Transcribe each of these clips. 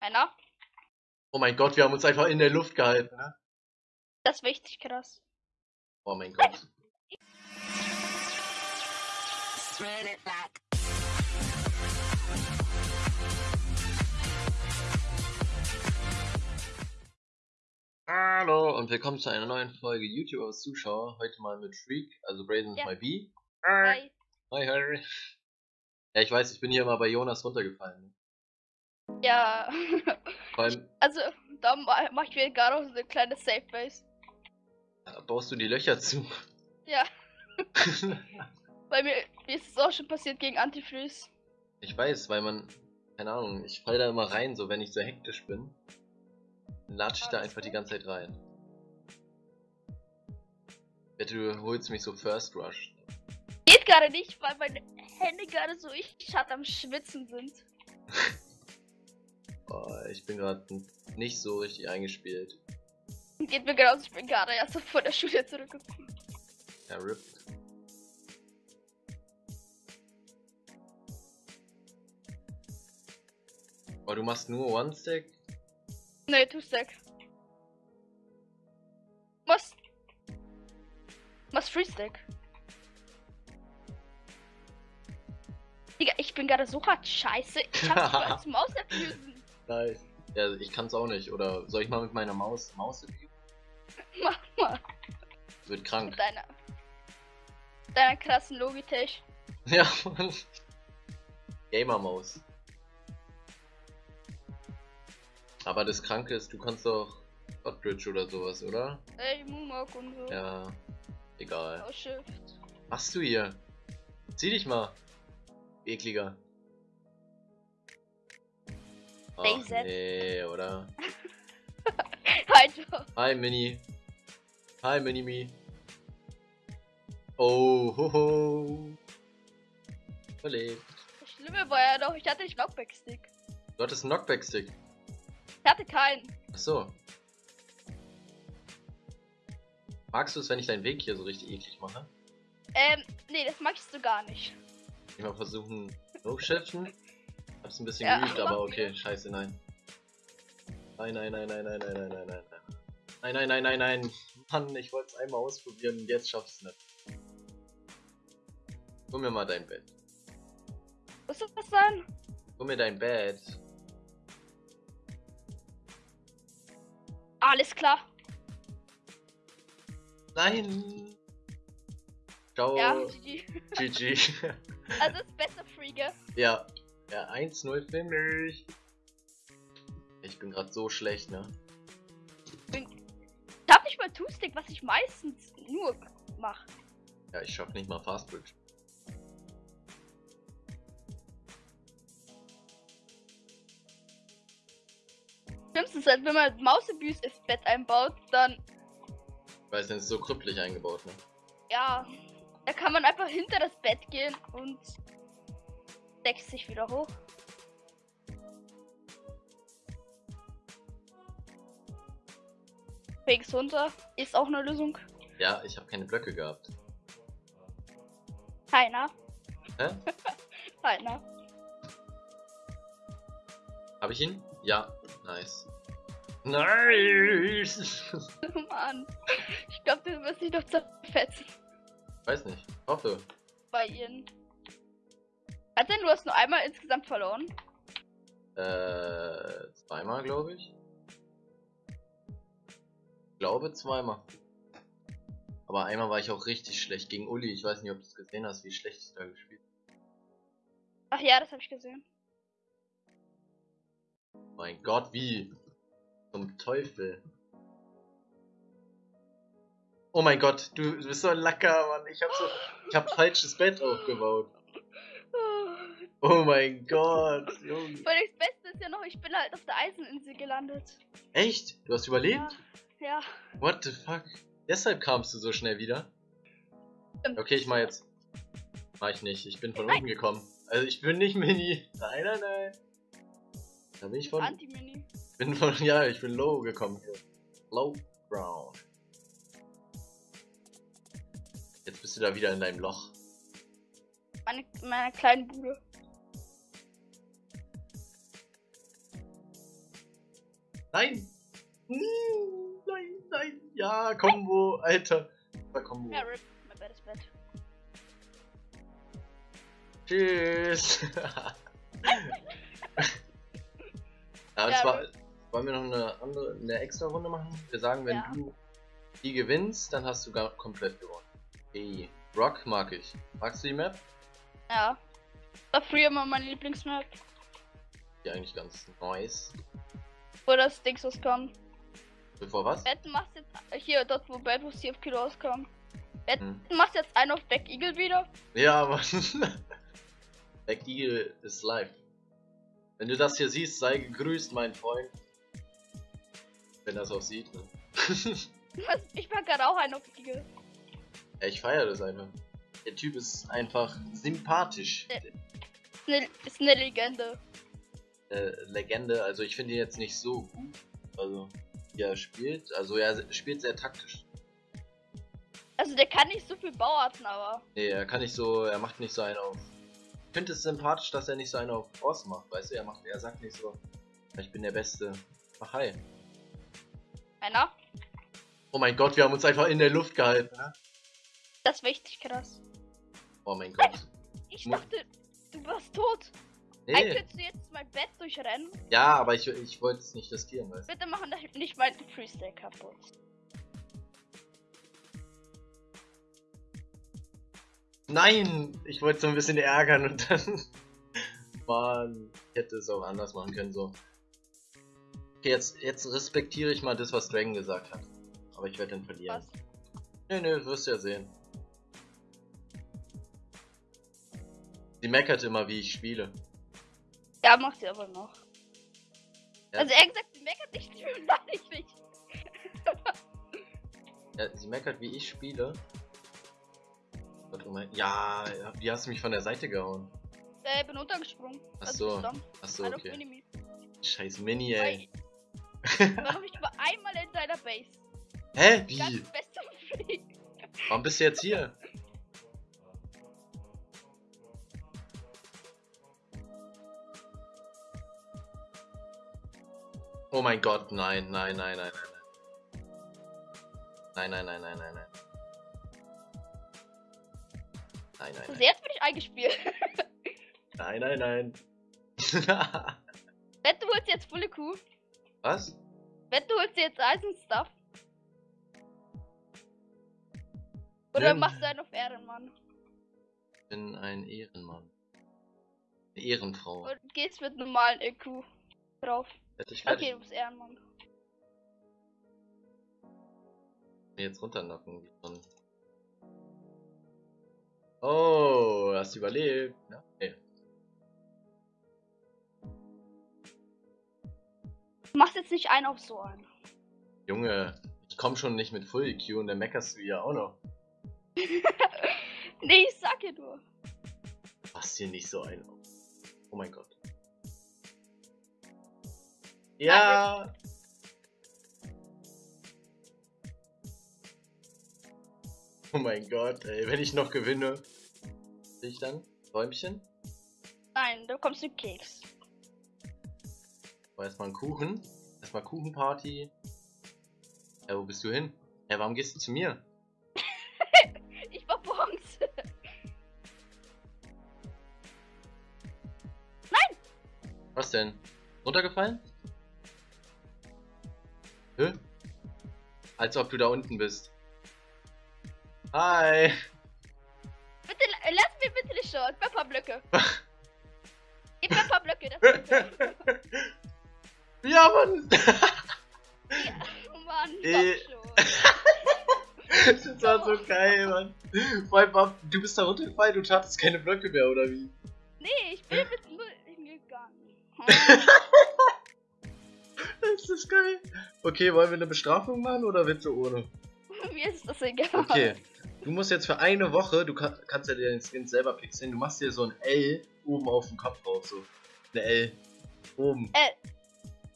Einer? Oh mein Gott, wir haben uns einfach in der Luft gehalten, ne? Das ist richtig krass. Oh mein Gott. Hallo und willkommen zu einer neuen Folge YouTube aus Zuschauer. Heute mal mit Freak, also Brazen Ja. My B. Hi. Hi, Harry. Ja, ich weiß, ich bin hier mal bei Jonas runtergefallen. Ja. Allem, Also, da ma- mach ich mir gerade auch so eine kleine Safe Base. baust du die Löcher zu. Ja. Weil mir, mir ist es auch schon passiert gegen Antifreeze. ich weiß, weil man, keine Ahnung, ich fall da immer rein, so wenn ich so hektisch bin. Dann latsche ich da einfach die ganze Zeit rein. Wette, du holst mich so First Rush. Geht gerade nicht, weil meine Hände gerade so ich am Schwitzen sind. Ich bin gerade nicht so richtig eingespielt. Geht mir genauso, ich bin gerade erst so von der Schule zurückgekommen. Ja, RIP. Oh, du machst nur One-Stack? Nee, Two-Stack. Was? Was Free-Stack? Digga, ich bin gerade so hart scheiße. Ich hab's mal Maus abusen. Nice. Ja, ich kann's auch nicht. Oder soll ich mal mit meiner Maus Maus? Mach mal. Wird krank. Mit deiner. Deiner krassen Logitech. Ja, Mann. Gamer-Maus. Aber das Kranke ist, du kannst doch Hotbridge oder sowas, oder? Ey, Moonwalk und so. Ja, egal. Was machst du hier? Zieh dich mal. Ekliger. Ach, DayZ. nee, oder? Halt doch. Hi, Mini. Hi, Mini-Me. Oh, hoho. Überlebt. Das Schlimme war ja doch, ich hatte nicht Knockback-Stick. Du hattest einen Knockback-Stick. Ich hatte keinen. Achso. Magst du es, wenn ich deinen Weg hier so richtig eklig mache? Ähm, nee, das magst du gar nicht. Ich mal versuchen, no-shiften. Hab's ein bisschen Ja, geübt, aber okay, scheiße, nein. Nein, nein, nein, nein, nein, nein, nein, nein, nein, nein. Nein, nein, nein, nein, nein. Mann, ich wollte es einmal ausprobieren und jetzt schaff's nicht. Hol mir mal dein Bett. Muss das was sein? Hol mir dein Bett. Alles klar. Nein! Ciao. Ja, GG. GG. Also ist besser Free, gell? ja. Ja, 1-0 Finish. Ich bin gerade so schlecht, ne? Ich hab nicht mal Two-Stick, was ich meistens nur mach. Ja, ich schaff nicht mal Fastbridge. Schlimmste ist halt, wenn man Mausabuse ins Bett einbaut, dann, Weil es ist so krüppelig eingebaut, ne? ja, da kann man einfach hinter das Bett gehen und deckt sich wieder hoch. Fix runter ist auch eine Lösung. Ja, ich habe keine Blöcke gehabt. Keiner. Hä? Keiner. Habe ich ihn? Ja. Nice. Nice! Mann. Ich glaube, du wirst dich doch zerfetzen Weiß nicht. Hoffe. bei ihnen. Hat denn du hast nur einmal insgesamt verloren? Äh, zweimal, glaube ich. Ich glaube zweimal. Aber einmal war ich auch richtig schlecht gegen Uli. Ich weiß nicht, ob du es gesehen hast, wie schlecht ich da gespielt Ach ja, das habe ich gesehen. habe. Mein Gott, wie? Zum Teufel. Oh mein Gott, du, du bist so ein Lacker, Mann. Ich hab so. Ich hab falsches Bett aufgebaut. Oh mein Gott, Junge. Weil das Beste ist ja noch, ich bin halt auf der Eiseninsel gelandet. Echt? Du hast überlebt? Ja. What the fuck? Deshalb kamst du so schnell wieder? Stimmt. Okay, ich mach jetzt. Mach ich nicht. Ich bin von Nein. unten gekommen. Also ich bin nicht Mini. Nein, nein, nein. Da bin ich von. Anti-Mini. bin von. Ja, ich bin low gekommen. Low ground. Jetzt bist du da wieder in deinem Loch. Meine, meine kleinen Bude. Nein! Nein, nein! Ja, Combo, Alter! War Combo. Ja, rip. Mein Bett ist Bett. Tschüss! ja, und Ja, zwar wollen wir noch eine andere, eine extra Runde machen. Wir sagen, wenn Ja. du die gewinnst, dann hast du gar komplett gewonnen. Hey, Rock mag ich. Magst du die Map? Ja. War früher immer meine Lieblingsmap. Die eigentlich ganz nice. Wo das Dings rauskam. Bevor was? Betten macht jetzt. Hier, dort wo Bad wo CFQ rauskam. Betten Hm. macht jetzt einen auf Back Eagle wieder. Ja, Mann. Back Eagle ist live. Wenn du das hier siehst, sei gegrüßt, mein Freund. Wenn das auch sieht. Ne? Was? Ich mag gerade auch einen auf Eagle. ja, ich feiere das einfach. Der Typ ist einfach sympathisch. Ja. Ist eine, ist eine Legende. Äh, Legende, also ich finde ihn jetzt nicht so gut. Also, wie er spielt. Also, er spielt sehr taktisch. Also der kann nicht so viel Bauarten, aber. Nee, er kann nicht so, er macht nicht so einen auf. Ich finde es sympathisch, dass er nicht so einen auf Boss macht, weißt du? Er macht, er sagt nicht so, ich bin der Beste. Mach hi. Einer? Oh mein Gott, wir haben uns einfach in der Luft gehalten, ne? Das war richtig krass. Oh mein Gott. Ich dachte, du warst tot. Nee. Eigentlich du jetzt mein Bett durchrennen. Ja, aber ich, ich wollte es nicht riskieren, weißt du? Bitte machen nicht mein Freestyle kaputt. Nein! Ich wollte so ein bisschen ärgern und dann. Mann, ich hätte es auch anders machen können, so. Okay, jetzt, jetzt respektiere ich mal das, was Dragon gesagt hat. Aber ich werde dann verlieren. Was? Nee, nee, wirst du ja sehen. Sie meckert immer, wie ich spiele. Ja, macht sie aber noch. Ja. Also er hat gesagt, sie meckert nicht, ich nicht. Ja, sie meckert, wie ich spiele. Oh mein, ja, ja, wie hast du mich von der Seite gehauen? Äh, bin untergesprungen. Ach Also. Achso, okay. Minimi. Scheiß Mini, ey. Warum ich war einmal in deiner Base? Hä? Wie? Warum bist du jetzt hier? Oh mein Gott, nein, nein, nein, nein, nein. Nein, nein, nein, nein, nein, nein. Nein, nein, Also nein. jetzt bin ich eingespielt. Nein, nein, nein. Wette, du holst jetzt volle Kuh. Was? Wette, du holst jetzt Eisenstuff. Oder Nimm. machst du einen auf Ehrenmann? Ich bin ein Ehrenmann. Eine Ehrenfrau. Und gehst mit normalen EQ drauf. Hätte ich Okay, du bist Ehrenmann. jetzt wie ein- Oh, hast du überlebt? Ja? Nee. Du machst jetzt nicht einen auf so einen. Junge, ich komm schon nicht mit Full EQ und dann meckerst du ja auch noch. Nee, ich sag dir nur. Pass hier nicht so ein auf. Oh mein Gott. Ja! Oh mein Gott, ey, wenn ich noch gewinne. Ich dann? Räumchen? Nein, da kommst du Keks. Aber erstmal ein Kuchen. Erstmal Kuchenparty. Ja, wo bist du hin? Ja, warum gehst du zu mir? Ich war Bronze. Was denn? Runtergefallen? Als ob du da unten bist. Hi! Bitte, la- lass mir bitte. Gib mir ein paar Blöcke. Gib mir ein paar Blöcke. Das ist fair. ja, Mann! oh Mann, komm schon. das war so geil, Mann. Vor allem, du bist da runtergefallen, du hattest keine Blöcke mehr, oder wie? Nee, ich bin mit null hingegangen. Das ist geil. Okay, wollen wir eine Bestrafung machen oder willst du ohne? Mir ist das egal. Okay, du musst jetzt für eine Woche, du kann, kannst ja dir den Skin selber pixeln, du machst dir so ein L oben auf dem Kopf drauf, so. Eine L. Oben. L.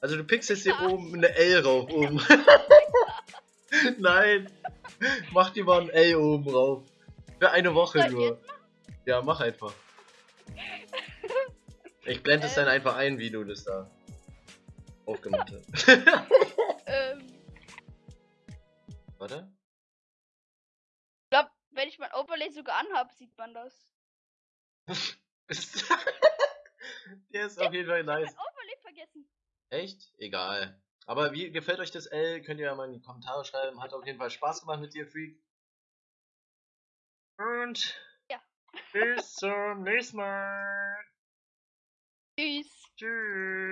Also du pixelst dir oben eine L rauf, oben. Nein. Mach dir mal ein L oben rauf. Für eine Woche nur. Ja, mach einfach. Ich blende es Äh. dann einfach ein, wie du das da. Aufgemacht habe. Ähm, Warte. ich glaube, wenn ich mein Overlay sogar anhabe, sieht man das. Der ist auf jeden Fall nice. Mein Overlay vergessen. Echt? Egal. Aber wie gefällt euch das L? Könnt ihr ja mal in die Kommentare schreiben. Hat auf jeden Fall Spaß gemacht mit dir, Freak. Und Ja. bis zum nächsten Mal. Tschüss. Tschüss.